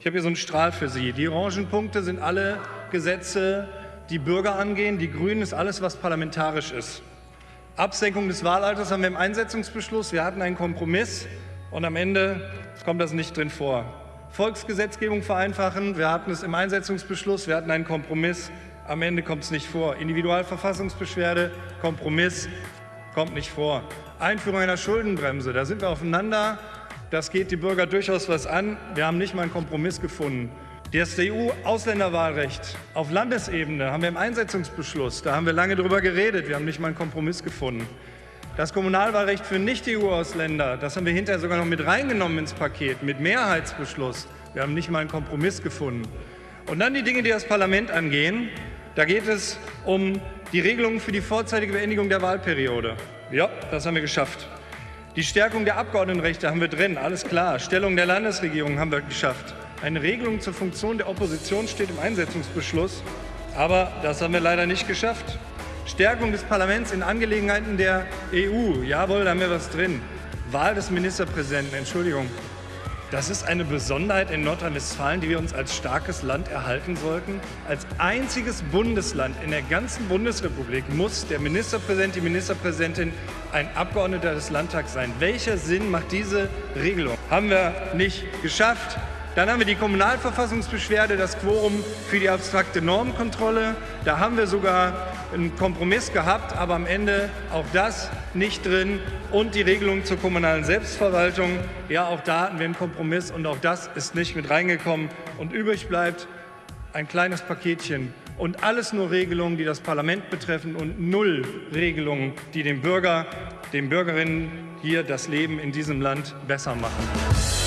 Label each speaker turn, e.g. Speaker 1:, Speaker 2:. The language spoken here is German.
Speaker 1: Ich habe hier so einen Strahl für Sie. Die orangen Punkte sind alle Gesetze, die Bürger angehen. Die grünen ist alles, was parlamentarisch ist. Absenkung des Wahlalters haben wir im Einsetzungsbeschluss. Wir hatten einen Kompromiss und am Ende kommt das nicht drin vor. Volksgesetzgebung vereinfachen. Wir hatten es im Einsetzungsbeschluss. Wir hatten einen Kompromiss. Am Ende kommt es nicht vor. Individualverfassungsbeschwerde, Kompromiss, kommt nicht vor. Einführung einer Schuldenbremse, da sind wir aufeinander. Das geht die Bürger durchaus was an. Wir haben nicht mal einen Kompromiss gefunden. Das EU-Ausländerwahlrecht auf Landesebene haben wir im Einsetzungsbeschluss. Da haben wir lange darüber geredet. Wir haben nicht mal einen Kompromiss gefunden. Das Kommunalwahlrecht für Nicht-EU-Ausländer, das haben wir hinterher sogar noch mit reingenommen ins Paket, mit Mehrheitsbeschluss. Wir haben nicht mal einen Kompromiss gefunden. Und dann die Dinge, die das Parlament angehen. Da geht es um die Regelungen für die vorzeitige Beendigung der Wahlperiode. Ja, das haben wir geschafft. Die Stärkung der Abgeordnetenrechte haben wir drin, alles klar. Stellung der Landesregierung haben wir geschafft. Eine Regelung zur Funktion der Opposition steht im Einsetzungsbeschluss, aber das haben wir leider nicht geschafft. Stärkung des Parlaments in Angelegenheiten der EU, jawohl, da haben wir was drin. Wahl des Ministerpräsidenten, Entschuldigung, das ist eine Besonderheit in Nordrhein-Westfalen, die wir uns als starkes Land erhalten sollten. Als einziges Bundesland in der ganzen Bundesrepublik muss der Ministerpräsident, die Ministerpräsidentin ein Abgeordneter des Landtags sein. Welcher Sinn macht diese Regelung? Haben wir nicht geschafft. Dann haben wir die Kommunalverfassungsbeschwerde, das Quorum für die abstrakte Normkontrolle. Da haben wir sogar einen Kompromiss gehabt, aber am Ende auch das nicht drin. Und die Regelung zur kommunalen Selbstverwaltung, ja, auch da hatten wir einen Kompromiss und auch das ist nicht mit reingekommen. Und übrig bleibt ein kleines Paketchen und alles nur Regelungen, die das Parlament betreffen und null Regelungen, die dem Bürger, den Bürgerinnen hier das Leben in diesem Land besser machen.